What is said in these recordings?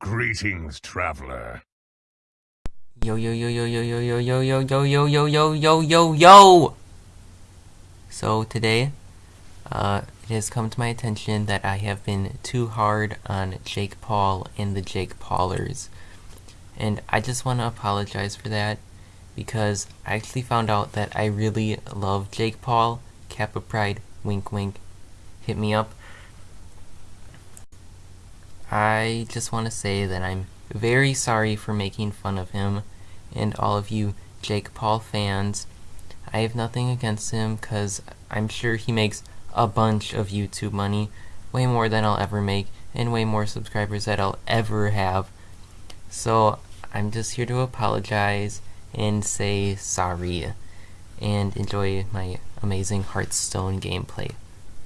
Greetings, traveler. Yo yo yo yo yo yo yo yo yo yo yo yo yo yo yo yo So today, uh, it has come to my attention that I have been too hard on Jake Paul and the Jake Paulers. And I just want to apologize for that because I actually found out that I really love Jake Paul. Kappa Pride, wink wink, hit me up. I just want to say that I'm very sorry for making fun of him and all of you Jake Paul fans. I have nothing against him because I'm sure he makes a bunch of YouTube money, way more than I'll ever make, and way more subscribers that I'll ever have. So I'm just here to apologize and say sorry, and enjoy my amazing Hearthstone gameplay.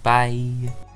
Bye!